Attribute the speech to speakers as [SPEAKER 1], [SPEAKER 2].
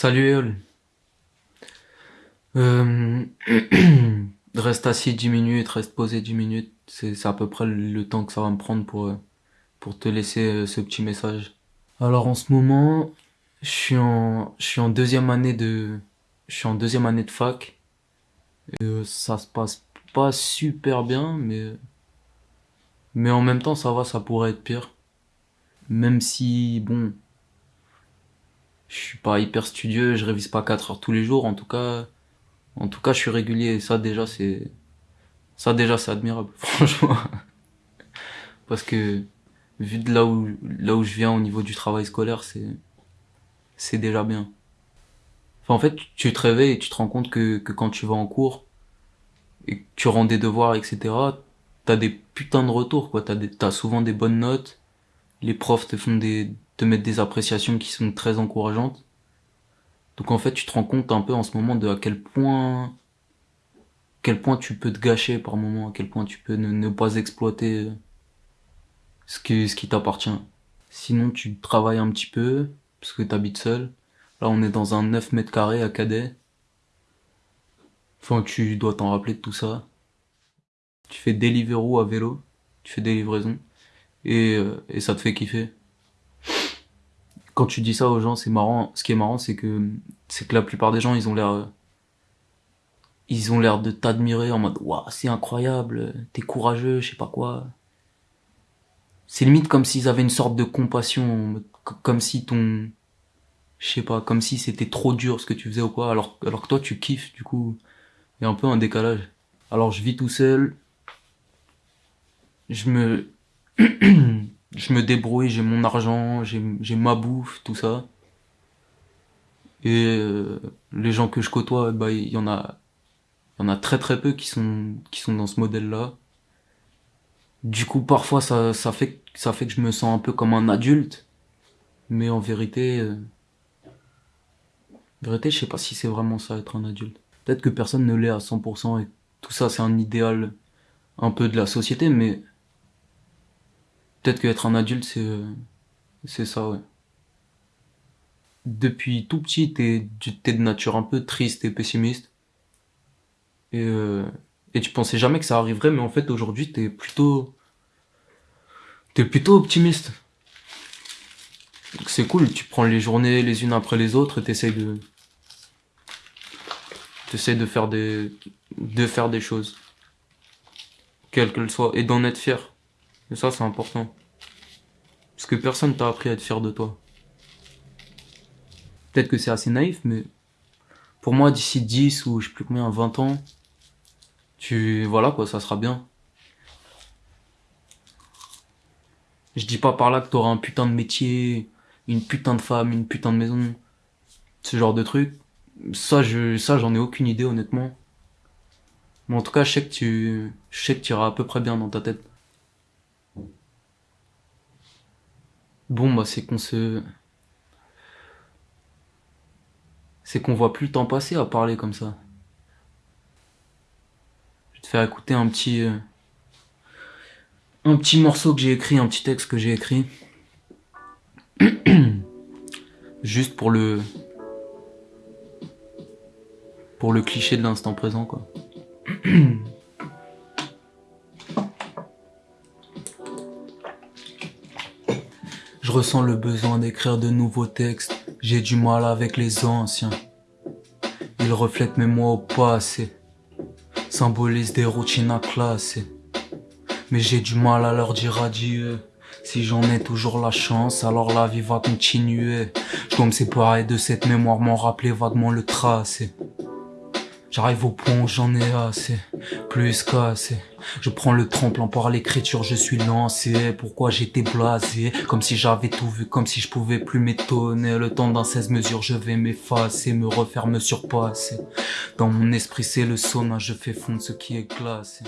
[SPEAKER 1] Salut Eol. Euh, reste assis 10 minutes, reste posé 10 minutes. C'est à peu près le temps que ça va me prendre pour, euh, te laisser euh, ce petit message. Alors en ce moment, je suis en, deuxième année de, fac. Euh, ça se passe pas super bien, mais en même temps ça va, ça pourrait être pire. Même si, bon, je suis pas hyper studieux, je révise pas 4 heures tous les jours, en tout cas, en tout cas, je suis régulier et ça déjà c'est, ça déjà c'est admirable, franchement. Parce que, vu de là où, là où je viens au niveau du travail scolaire, c'est, c'est déjà bien. En fait, tu te réveilles et tu te rends compte que, que quand tu vas en cours et que tu rends des devoirs, etc., t'as des putains de retours, quoi. T'as des, t'as souvent des bonnes notes. Les profs te font des, te mettent des appréciations qui sont très encourageantes. Donc en fait, tu te rends compte un peu en ce moment de à quel point, quel point tu peux te gâcher par moment, à quel point tu peux ne, pas exploiter ce qui, ce qui t'appartient. Sinon, tu travailles un petit peu, parce que t'habites seul. Là, on est dans un 9 mètres carrés à Cadet. Enfin, tu dois t'en rappeler de tout ça. Tu fais Deliveroo à vélo, tu fais des livraisons, et, euh, et ça te fait kiffer. Quand tu dis ça aux gens, c'est marrant. Ce qui est marrant, c'est que c'est que la plupart des gens, ils ont l'air ils ont l'air de t'admirer en mode waouh, c'est incroyable, t'es courageux, je sais pas quoi. C'est limite comme s'ils avaient une sorte de compassion, comme si ton je sais pas, comme si c'était trop dur ce que tu faisais ou quoi, alors alors que toi tu kiffes du coup. Il y a un peu un décalage. Alors je vis tout seul, je me je me débrouille, j'ai mon argent, j'ai ma bouffe, tout ça. Et euh, les gens que je côtoie, bah il y en a il y en a très très peu qui sont qui sont dans ce modèle-là. Du coup, parfois ça ça fait ça fait que je me sens un peu comme un adulte, mais en vérité euh, vérité, je sais pas si c'est vraiment ça être un adulte. Peut-être que personne ne l'est à 100% et tout ça c'est un idéal un peu de la société, mais peut-être qu'être un adulte c'est euh, c'est ça ouais. Depuis tout petit, t'es de nature un peu triste et pessimiste et euh, et tu pensais jamais que ça arriverait, mais en fait aujourd'hui t'es plutôt t'es plutôt optimiste. C'est cool, tu prends les journées les unes après les autres et t'essayes de t'essayes de faire des de faire des choses, quelles qu'elles soient, et d'en être fier. Et ça c'est important. Parce que personne t'a appris à être fier de toi. Peut-être que c'est assez naïf, mais pour moi d'ici 10 ou je sais plus combien, 20 ans, tu voilà quoi, ça sera bien. Je dis pas par là que t'auras un putain de métier, une putain de femme, une putain de maison, ce genre de truc. Ça, je, ça, j'en ai aucune idée, honnêtement. Mais en tout cas, je sais que tu, je sais que tu iras à peu près bien dans ta tête. Bon, bah, c'est qu'on se, c'est qu'on voit plus le temps passer à parler comme ça. Je vais te faire écouter un petit, euh, un petit morceau que j'ai écrit, un petit texte que j'ai écrit. Juste pour le, pour le cliché de l'instant présent, quoi. Je ressens le besoin d'écrire de nouveaux textes. J'ai du mal avec les anciens. Ils reflètent mes mots au passé. Symbolisent des routines à classer. Mais j'ai du mal à leur dire adieu. Si j'en ai toujours la chance, alors la vie va continuer. Je dois me séparer de cette mémoire, m'en rappeler vaguement le tracé. J'arrive au point j'en ai assez, plus qu'assez. Je prends le tremplin par l'écriture, je suis lancé. Pourquoi j'étais blasé, comme si j'avais tout vu, comme si je pouvais plus m'étonner. Le temps d'un 16 mesures, je vais m'effacer, me refaire, me surpasser. Dans mon esprit, c'est le sauna, je fais fondre ce qui est glacé.